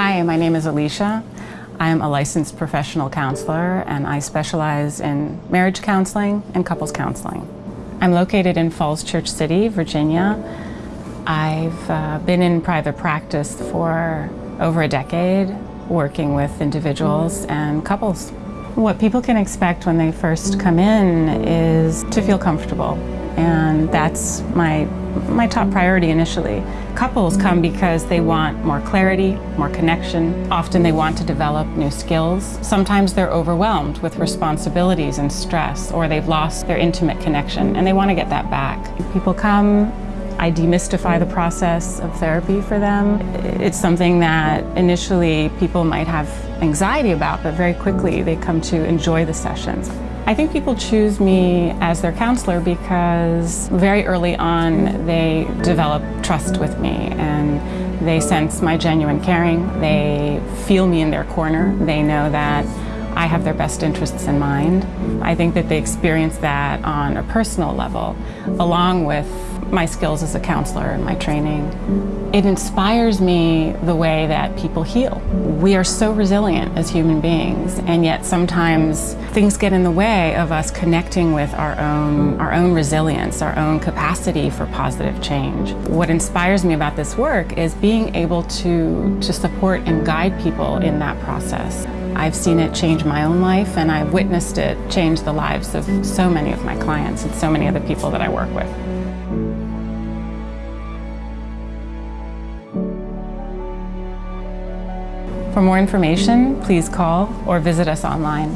Hi, my name is Alicia. I am a licensed professional counselor and I specialize in marriage counseling and couples counseling. I'm located in Falls Church City, Virginia. I've uh, been in private practice for over a decade, working with individuals and couples. What people can expect when they first come in is to feel comfortable, and that's my, my top priority initially. Couples come because they want more clarity, more connection. Often they want to develop new skills. Sometimes they're overwhelmed with responsibilities and stress, or they've lost their intimate connection, and they want to get that back. People come I demystify the process of therapy for them. It's something that initially people might have anxiety about, but very quickly they come to enjoy the sessions. I think people choose me as their counselor because very early on they develop trust with me and they sense my genuine caring. They feel me in their corner. They know that I have their best interests in mind. I think that they experience that on a personal level, along with my skills as a counselor and my training. It inspires me the way that people heal. We are so resilient as human beings, and yet sometimes things get in the way of us connecting with our own, our own resilience, our own capacity for positive change. What inspires me about this work is being able to, to support and guide people in that process. I've seen it change my own life and I've witnessed it change the lives of so many of my clients and so many other people that I work with. For more information, please call or visit us online.